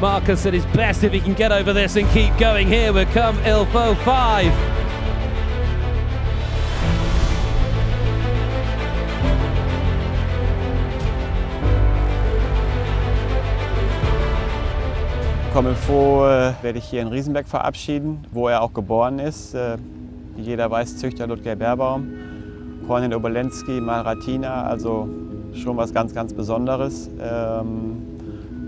Marcus at his best if he can get over this and keep going. Here we come Ilfo 5. Kommilfo äh, werde ich hier in Riesenberg verabschieden, wo er auch geboren ist. Äh, wie jeder weiß, Züchter Ludger Beerbaum. Kornel Obolensky, Malratina, also schon was ganz, ganz Besonderes. Ähm,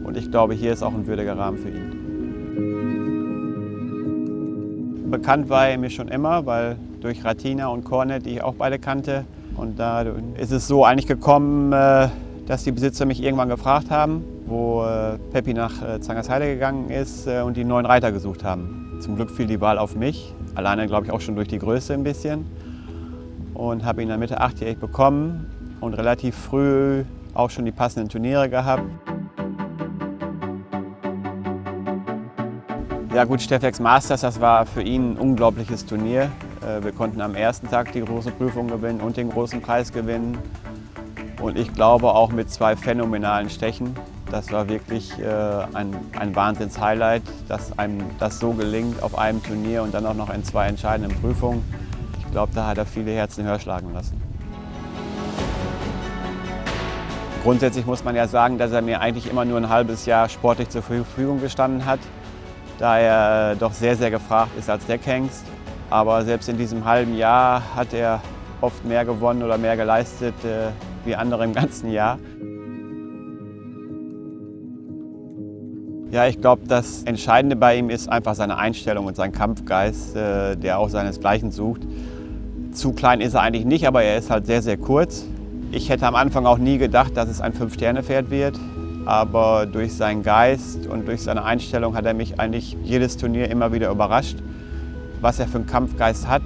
und ich glaube, hier ist auch ein würdiger Rahmen für ihn. Bekannt war er mir schon immer, weil durch Ratina und Cornet, die ich auch beide kannte. Und da ist es so eigentlich gekommen, äh, dass die Besitzer mich irgendwann gefragt haben, wo äh, Peppi nach äh, Zangersheide gegangen ist und die neuen Reiter gesucht haben. Zum Glück fiel die Wahl auf mich, alleine glaube ich auch schon durch die Größe ein bisschen. Und habe ihn dann Mitte achtjährig bekommen und relativ früh auch schon die passenden Turniere gehabt. Ja gut, Steffex Masters, das war für ihn ein unglaubliches Turnier. Äh, wir konnten am ersten Tag die große Prüfung gewinnen und den großen Preis gewinnen. Und ich glaube auch mit zwei phänomenalen Stechen. Das war wirklich äh, ein, ein Wahnsinns-Highlight, dass einem das so gelingt auf einem Turnier und dann auch noch in zwei entscheidenden Prüfungen. Ich glaube, da hat er viele Herzen höher schlagen lassen. Grundsätzlich muss man ja sagen, dass er mir eigentlich immer nur ein halbes Jahr sportlich zur Verfügung gestanden hat da er doch sehr, sehr gefragt ist als Deckhengst. Aber selbst in diesem halben Jahr hat er oft mehr gewonnen oder mehr geleistet äh, wie andere im ganzen Jahr. Ja, ich glaube, das Entscheidende bei ihm ist einfach seine Einstellung und sein Kampfgeist, äh, der auch seinesgleichen sucht. Zu klein ist er eigentlich nicht, aber er ist halt sehr, sehr kurz. Ich hätte am Anfang auch nie gedacht, dass es ein Fünf-Sterne-Pferd wird aber durch seinen Geist und durch seine Einstellung hat er mich eigentlich jedes Turnier immer wieder überrascht, was er für einen Kampfgeist hat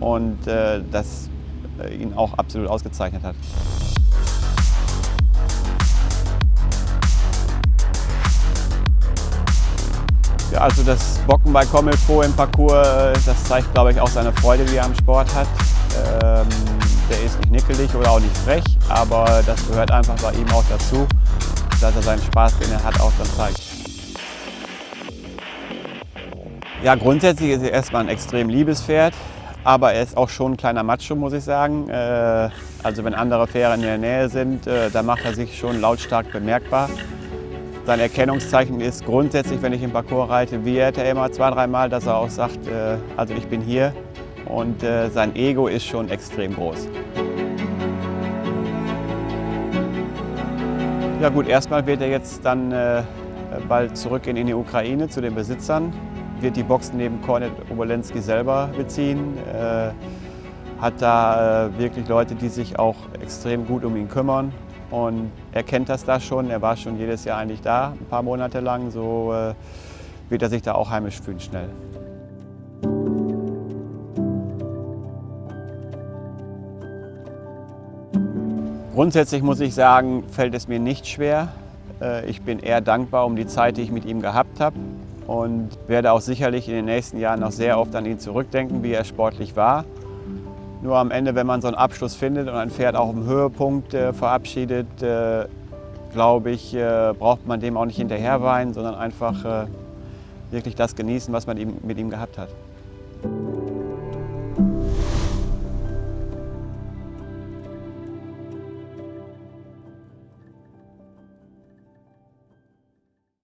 und äh, das äh, ihn auch absolut ausgezeichnet hat. Ja, also das Bocken bei Commelfo im Parcours, äh, das zeigt, glaube ich, auch seine Freude, die er am Sport hat. Ähm, der ist nicht nickelig oder auch nicht frech, aber das gehört einfach bei ihm auch dazu dass er seinen Spaß, den er hat, auch dann zeigt. Ja, grundsätzlich ist er erstmal ein extrem liebes Pferd, aber er ist auch schon ein kleiner Macho, muss ich sagen. Äh, also wenn andere Pferde in der Nähe sind, äh, da macht er sich schon lautstark bemerkbar. Sein Erkennungszeichen ist grundsätzlich, wenn ich im Parcours reite, wiehert er immer zwei, dreimal, dass er auch sagt, äh, also ich bin hier. Und sein Ego ist schon extrem groß. Ja gut, erstmal wird er jetzt dann äh, bald zurückgehen in die Ukraine zu den Besitzern, wird die Boxen neben Kornet Obolensky selber beziehen, äh, hat da äh, wirklich Leute, die sich auch extrem gut um ihn kümmern und er kennt das da schon, er war schon jedes Jahr eigentlich da, ein paar Monate lang, so äh, wird er sich da auch heimisch fühlen schnell. Grundsätzlich muss ich sagen, fällt es mir nicht schwer. Äh, ich bin eher dankbar um die Zeit, die ich mit ihm gehabt habe und werde auch sicherlich in den nächsten Jahren noch sehr oft an ihn zurückdenken, wie er sportlich war. Nur am Ende, wenn man so einen Abschluss findet und ein Pferd auch im Höhepunkt äh, verabschiedet, äh, glaube ich, äh, braucht man dem auch nicht hinterherweinen, sondern einfach äh, wirklich das genießen, was man mit ihm gehabt hat.